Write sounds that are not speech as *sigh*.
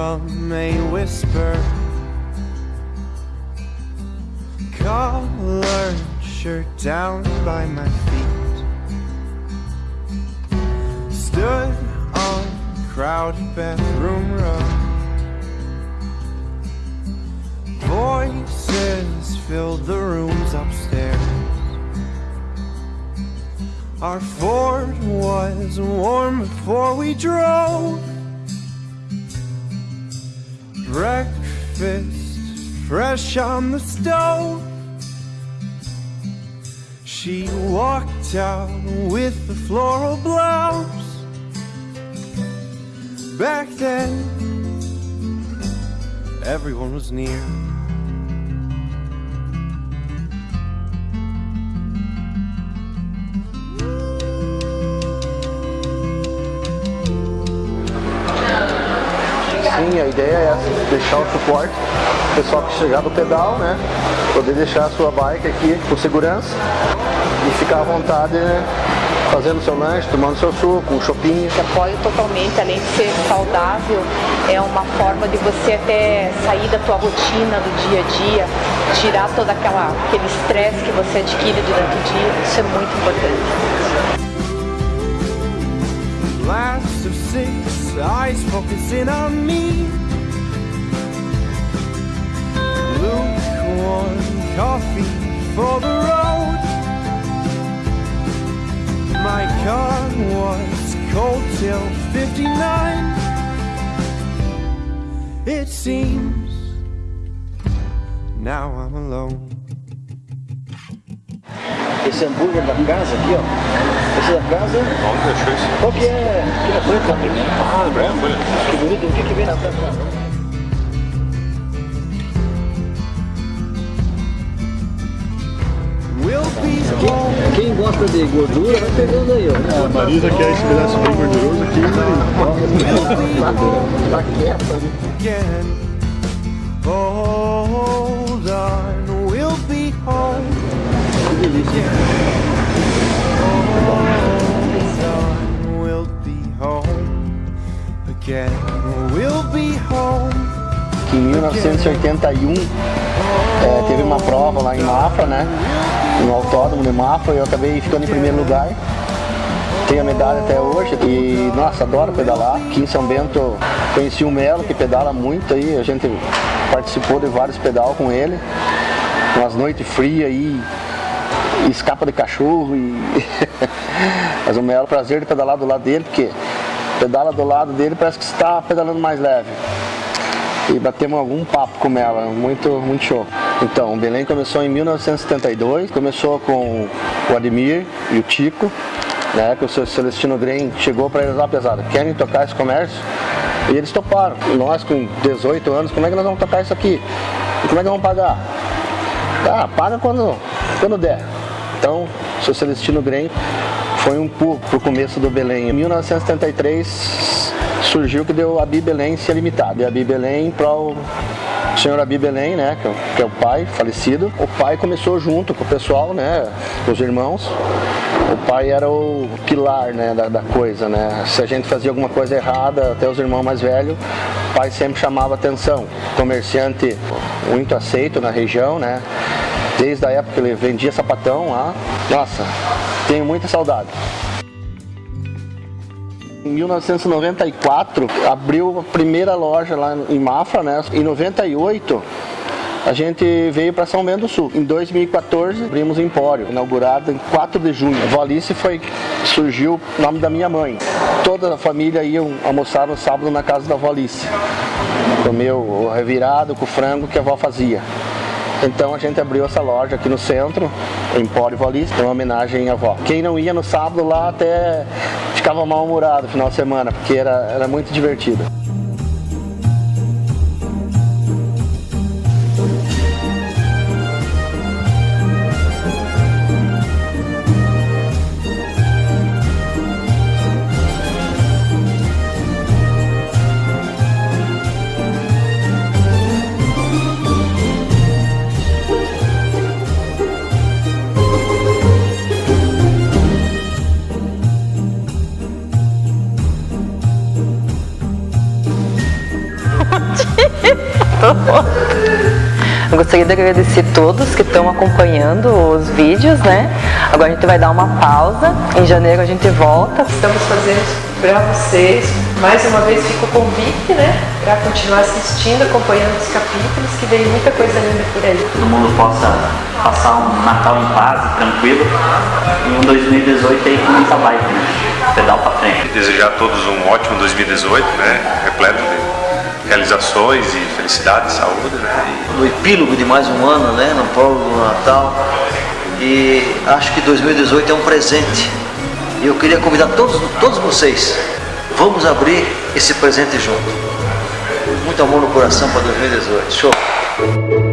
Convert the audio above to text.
from a whisper. Collared shirt down by my feet. Stood on crowded bathroom row. Voices filled the rooms upstairs. Our Ford was warm before we drove. Breakfast fresh on the stove. She walked out with the floral blouse. Back then, everyone was near. A ideia é essa, deixar o suporte, o pessoal que chegar do pedal, né? Poder deixar a sua bike aqui com segurança e ficar à vontade, né? Fazendo seu lanche, tomando seu suco, um chopinho. Apoio totalmente, além de ser saudável, é uma forma de você até sair da tua rotina do dia a dia, tirar todo aquela, aquele estresse que você adquire durante o dia. Isso é muito importante. Eyes focusing on me. Lukewarm coffee for the road. My car was cold till 59. It seems now I'm alone. Esse hambúrguer da casa aqui, ó. Esse da casa, Onde achou isso? qual que é? Que é branca? Ah, branco, olha. Que bonito, o que que vem na home Quem gosta de gordura, vai pegando aí, ó. A Marisa quer esse pedaço bem gorduroso aqui, Tá quieto ali. again. Hold on, Em 1981 é, teve uma prova lá em Mafra, né? No autódromo de Mafra, eu acabei ficando em primeiro lugar. Tenho a medalha até hoje e, nossa, adoro pedalar. Aqui em São Bento conheci o Melo, que pedala muito aí, a gente participou de vários pedal com ele. Umas noites frias aí, e escapa de cachorro e. *laughs* Mas o Melo, prazer de pedalar do lado dele, porque pedala do lado dele parece que está pedalando mais leve e batemos algum papo com ela, muito, muito show. Então, o Belém começou em 1972, começou com o Ademir e o Tico, né, que o seu Celestino Green chegou para eles lá pesado, querem tocar esse comércio? E eles toparam. Nós com 18 anos, como é que nós vamos tocar isso aqui? E como é que vamos pagar? Ah, paga quando, quando der. Então, o seu Celestino Green foi um pulo pro começo do Belém. Em 1973 surgiu que deu a Abi Belém ser limitada. E a Abi Belém para o senhor Abi Belém, né, que é, o- que é o pai falecido. O pai começou junto com o pessoal, né, com os irmãos. O pai era o pilar, né, da, da coisa, né. Se a gente fazia alguma coisa errada, até os irmãos mais velhos, o pai sempre chamava atenção. Comerciante muito aceito na região, né. Desde a época que ele vendia sapatão lá. Nossa, tenho muita saudade. Em 1994 abriu a primeira loja lá em Mafra, né? Em 98 a gente veio para São Bento do Sul. Em 2014 abrimos o Empório, inaugurado em 4 de junho. Valice foi surgiu o nome da minha mãe. Toda a família ia almoçar no sábado na casa da Valice. Comeu o revirado com o frango que a avó fazia. Então a gente abriu essa loja aqui no centro, o Empório Valice, em homenagem à avó. Quem não ia no sábado lá até ficava mal-humorado no final de semana, porque era, era muito divertido. Eu gostaria de agradecer todos que estão acompanhando os vídeos, né? Agora a gente vai dar uma pausa. Em janeiro a gente volta. Estamos fazendo para vocês. Mais uma vez fica o convite, né? Para continuar assistindo, acompanhando os capítulos, que vem muita coisa linda por aí. todo mundo possa passar um Natal em paz e tranquilo e um 2018 aí com muita bike, né? Pedal pra frente. Desejar a todos um ótimo 2018, né? Repleto de realizações e felicidade, saúde, né? no epílogo de mais um ano, né, no prólogo do Natal. E acho que 2018 é um presente. E eu queria convidar todos, todos vocês, vamos abrir esse presente junto. Muito amor no coração para 2018. Show!